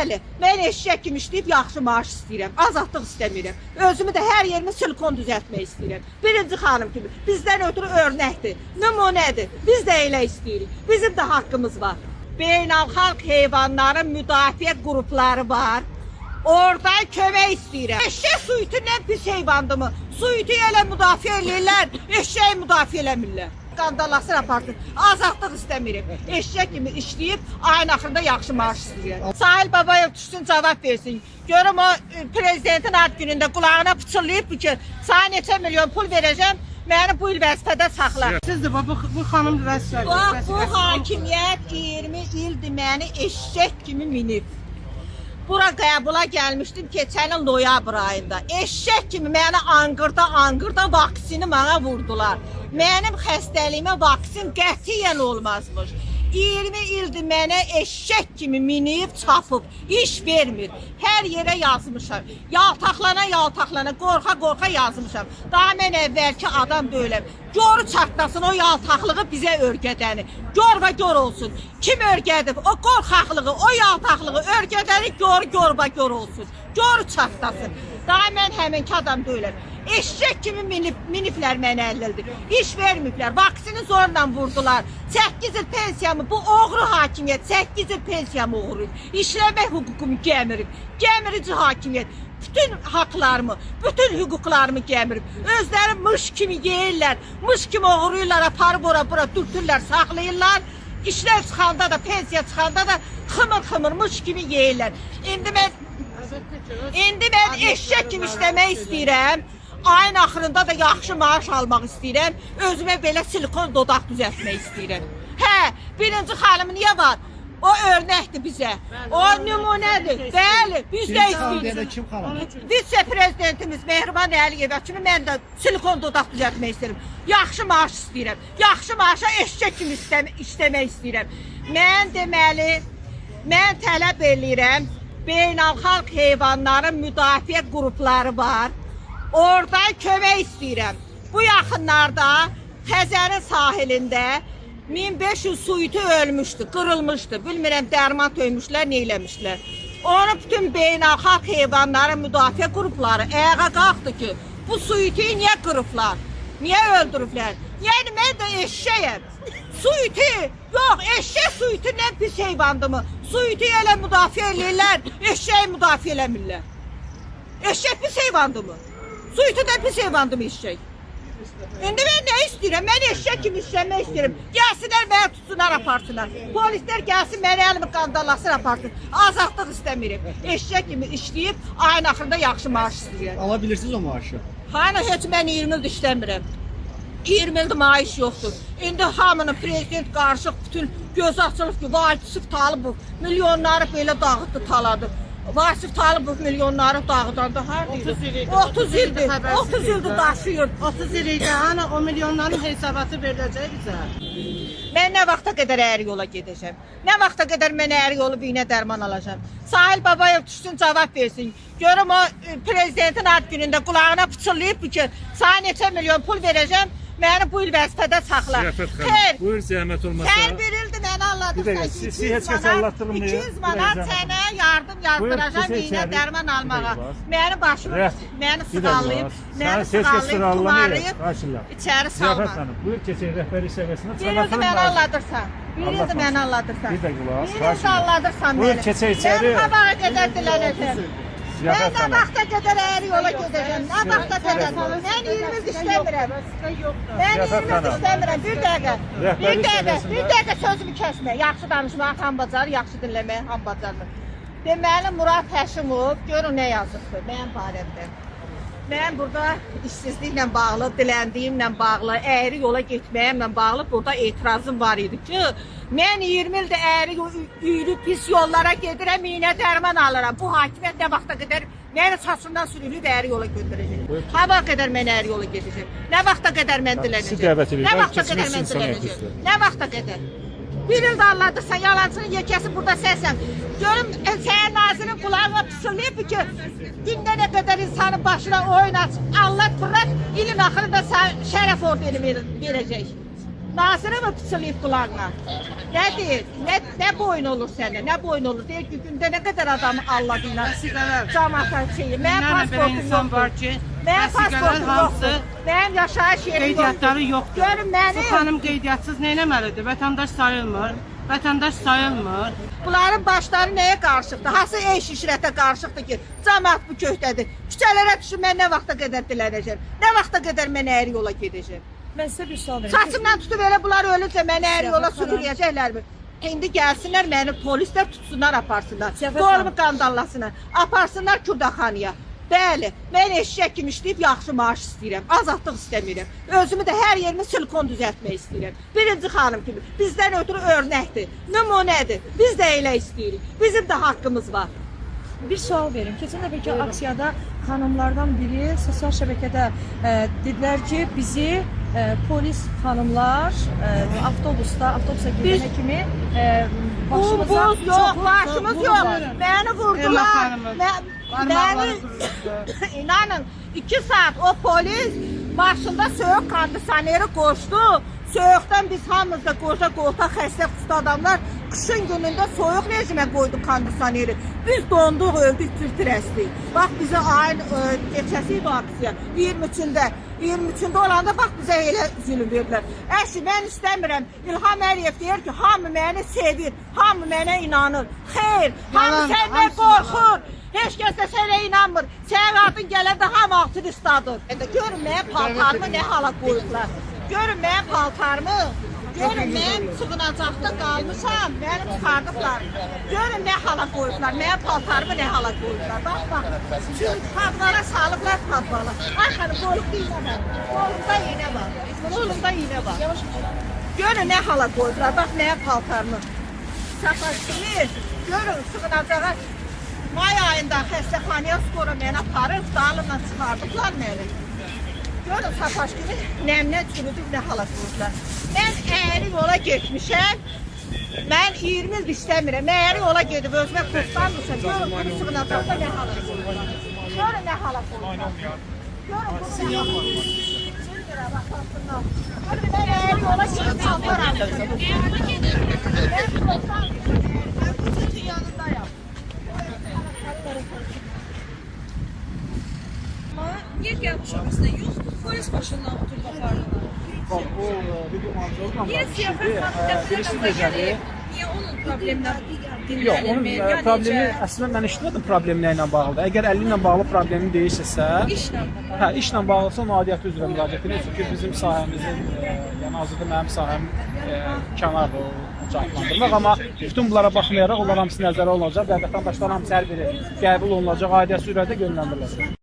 Bəli, mən eşşək kimi işləyib yaxşı maaş istəyirəm. Azadlıq istəmirəm. Özümü də hər yerimi silikon düzəltmək istəyirəm. Birinci xanım kimi bizdən ötürü örnəkdir, nümunədir. Biz də elə istəyirik. Bizim də haqqımız var. Beynəlxalq heyvanların müdafiə qrupları var. Orada kömək istəyirəm. Eşşək suiti nə pis heyvandırmı? Suiti elə müdafiə eləyirlər, eşşəyi müdafiə eləmirlər. Qandalasın aparsın. Azadlıq istəmirik. Eşşək kimi işləyib ayın axırında yaxşı maaş istəyirəm. Sahil Babayev düşsün cavab versin. Görüm o e, prezidentin ad günündə qulağına pıçıllayıb ki, sənə neçə milyon pul verəcəm, məni bu il vəzifədə saxla. Sizdir bu, bu, bu xanım vəzifə. Bax, bu hakimiyyət 20 ildir məni eşşək kimi minib. Bura qəbula gəlmişdim keçən il noyabr ayında. Eşşək kimi məni anqırda anqırda vaksini mənə vurdular. Mənim xəstəliyimə vaksin qətiyyən olmazmış. 20 ildir mənə eşşək kimi minib, çapıb, iş vermir. Hər yerə yazmışam. Yaltaqlana, yaltaqlana, qorxa, qorxa yazmışam. Daha mən əvvəlki adam deyiləm. Gör çatlasın o yaltaqlığı bizə örgədəni. Gör və gör olsun. Kim örgədib? O qorxaqlığı, o yaltaqlığı örgədəni gör, gör və gör olsun. Gör çatlasın. Daha mən həminki adam deyiləm. Eşşək kimi minib, miniblər mənə əlildir. İş vermiblər, vaksini zorla vurdular. 8 il pensiyamı, bu oğru hakimiyyət 8 il pensiyamı oğuruyub. İşləmək hüququmu gəmirib. Gəmirici hakimiyyət. Bütün haqlarımı, bütün hüquqlarımı gəmirib. Özləri mış kimi yeyirlər, mış kimi oğuruyurlar, aparıb ora bura dürtürlər, saxlayırlar. İşlər çıxanda da, pensiya çıxanda da xımır xımır mış kimi yeyirlər. İndi mən İndi mən eşşək kimi işləmək istəyirəm. Ayın axırında da yaxşı maaş almaq istəyirəm. Özümə belə silikon dodaq düzəltmək istəyirəm. Hə, birinci xanım niyə var? O örnəkdir bizə. O nümunədir. Bəli, biz də istəyirik. Vitse prezidentimiz Mehriban Əliyeva kimi mən də silikon dodaq düzəltmək istəyirəm. Yaxşı maaş istəyirəm. Yaxşı maaşa eşşək kimi işləmək istəyirəm. Mən deməli mən tələb eləyirəm. Beynəlxalq heyvanların müdafiə qrupları var. Orada kömək istəyirəm. Bu yaxınlarda Xəzərin sahilində 1500 suiti ölmüşdü, qırılmışdı. Bilmirəm dərman töymüşlər, nə eləmişlər. Onu bütün beynəlxalq heyvanların müdafiə qrupları ayağa qalxdı ki, bu suiti niyə qırıblar? Niyə öldürüblər? Yəni mən də eşşəyəm. Suiti, yox, eşşək suiti nə pis heyvandırmı? Suiti elə müdafiə eləyirlər, eşşəyi müdafiə eləmirlər. Eşşək pis heyvandırmı? Suiti də pis heyvandırmı eşşək? İndi mən nə istəyirəm? Mən eşşək kimi işləmək istəyirəm. Gəlsinlər məni tutsunlar, aparsınlar. Polislər gəlsin məni əlimi qandalasın, aparsın. Azadlıq istəmirəm. Eşşək kimi işləyib ayın axırında yaxşı maaş istəyirəm. Ala bilirsiniz o maaşı? Hani heç mən 20 ildir işləmirəm. 20 ildir maaş yoxdur. İndi hamının prezident qarışıq bütün göz açılıb ki, Vasif Talıbov milyonları belə dağıtdı, taladı. Vasif Talıbov milyonları dağıdanda harda 30 il idi. 30 ildir. 30 ildir daşıyır. 30 il idi. Hani o milyonların hesabatı veriləcək bizə. Mən nə vaxta qədər əyri yola gedəcəm? Nə vaxta qədər mən əyri yolu iynə dərman alacağam? Sahil Babayev düşsün cavab versin. Görüm o e, prezidentin ad günündə qulağına pıçıllayıb ki, sənə neçə milyon pul verəcəm, məni bu il vəzifədə saxla. Xeyr, xanım, buyur zəhmət olmasa. Sən bir ildir məni allatdırmayın. 200 manat Bir dəqiqə. sənə yardım yazdıracağam Buyur, iynə dərman almağa. Məni başımı, məni dəqiqə. məni sıralamayır. tumarlayıb, içəri salma. xanım, buyur keçək rəhbərlik səviyyəsinə. Bir ildir məni alladırsan. Bir ildir Aldatmaz. məni alladırsan. Bir dəqiqə qulaq as, Bir xahiş ildir edirəm. alladırsan Buyur, məni. keçək içəri. Mən qabağa qədər dilənəcəm. Mən nə vaxta qədər əyri yola gedəcəm? Nə vaxta qədər? Mən 20 il işləmirəm. Mən Ziyafət 20 il xanım. işləmirəm. Bir dəqiqə. Bir dəqiqə. Bir dəqiqə sözümü kəsmə. Yaxşı danışmaq ham bacar, yaxşı dinləmək ham bacarmır. Deməli Murad Həşimov görün nə yazıbdı mənim barəmdə. Mən burada işsizliklə bağlı, diləndiyimlə bağlı, əyri yola getməyimlə bağlı burada etirazım var idi ki, mən 20 ildir əyri yürü pis yollara gedirəm, iynə dərman alıram. Bu hakimiyyət nə vaxta qədər məni saçımdan sürülüb əyri yola götürəcək. Ha vaxt qədər mən əyri yola gedəcəm. Nə vaxta qədər mən edirəm. Nə vaxta qədər mən həkimdir. Nə vaxta qədər? Bir ildə anladırsan, yalancının yekəsi burada sənsən. Görüm, e, sənin nazirin qulağına pısılayıb ki, gündə nə qədər insanın başına oyun aç, Allah bırak, ilin axırında şərəf ordeni ver- verəcək. Nazirə mi pıçılıyıb qulağına? Nə deyir? Nə, nə boyun olur səndə? Nə boyun olur? Deyir ki, gündə nə qədər adamı alladığına Vəsiqələr. cəmaata şeyi. Belə pasportum yoxdur. vəsiqələr pasportum yoxdur. Mənim yaşayış yerim qeydiyyatları yoxdur. Görün Bu məni. xanım qeydiyyatçız nə etməlidir? Vətəndaş sayılmır. Vətəndaş sayılmır. Bunların başları nəyə qarışıqdır? Hansı eş işrətə qarışıqdır ki, cəmaat bu köhdədir. Küçələrə düşüb mən nə vaxta qədər dilənəcəm? Nə vaxta qədər mən əyri yola gedəcəm? Mən sizə bir sual verim. Saçımdan tutub elə bunlar ölüncə məni əyri yola sürükləyəcəklərmi? İndi gəlsinlər məni polislər tutsunlar aparsınlar. Qolumu qandallasınlar. Aparsınlar Kürdaxanaya. Bəli, mən eşşək kimi işləyib yaxşı maaş istəyirəm. Azadlıq istəmirəm. Özümü də hər yerimi silikon düzəltmək istəyirəm. Birinci xanım kimi bizdən ötürü örnəkdir, nümunədir. Biz də elə istəyirik. Bizim də haqqımız var. Bir sual verim. Keçən dəfəki aksiyada xanımlardan biri sosial şəbəkədə e, dedilər ki, bizi e, polis xanımlar e, avtobusda, avtobusa girənə kimi e, başımıza Buz yox, çoxlu- başımız vurdular. yox. Məni vurdular. xanımı. Mə- Qırıldı. İnanın 2 saat o polis başında soyuq kondisioneri qoşdu. Soyuqdan biz hamımız da qoşa qolta xəstə xüsusi adamlar qışın günündə soyuq rejimə qoydu kondisioneri. Biz donduq, öldük, tir-tir əsdik. Bax bizə ayın ə, keçəsi idi aksiya 23-də. 23-də olanda bax bizə elə zülm verdilər. Əşi mən istəmirəm. İlham Əliyev deyir ki, hamı məni sevir, hamı mənə inanır. Xeyr, hamı səndən qorxur. Heç kəs də sənə inanmır. Sənin adın gələndə hamı aktivistdadır. Görün mənim paltarımı nə hala qoyublar. Görün mənim paltarımı. Görün mən sığınacaqda qalmışam. Mənim çıxardıblar. Görün nə hala qoyublar. Mənim paltarımı nə hala qoyublar. Bax bax. Padvara salıblar padvala. Ay xanım qolumda iynə var. Qolumda iynə var. Qolumda iynə var. Görün nə hala qoyublar. Bax mənim paltarımı. Safaşkili. Görün sığınacağa May ayında xəstəxanaya skora məni aparıb, dalımla çıxardıblar məni. Görün Safaşkili nəmlə çürüdüb nə hala qoyublar. Mən əyri yola getmişəm. Mən 20 il istəmirəm. Mən əyri yola gedib özümə kurtlanmışam. Görün bunu sığınacaqda nə hala qoyublar. Görün nə hala qoyublar. Görün bunu nə hala qoyublar. Görün mən əyri yola gedib qalmaram. Mən kurtlanmışam. Mən bu sütün yanındayım. Amma niyə gəlmiş ofisdə yox, polis maşınına oturub apardılar? Bax, o e, video montajla Niyə siyafət birisi dəfələrlə necədir? gəlir? Niyə onun problemlə Yox, onun e, problemi əslində mən işlədim problemi ilə bağlıdır. Əgər 50 ilə bağlı problemi deyirsinizsə, İşlə də hə, işlə bağlısa onun aidiyyəti üzrə müraciət edin. Çünki bizim sahəmizin, e, yəni hazırda mənim sahəm e, kənardır o cavablandırmaq, amma bütün bunlara baxmayaraq onlar hamısı nəzərə alınacaq və vətəndaşlar hamısı hər biri qəbul olunacaq, aidiyyəti üzrə də yönləndiriləcək.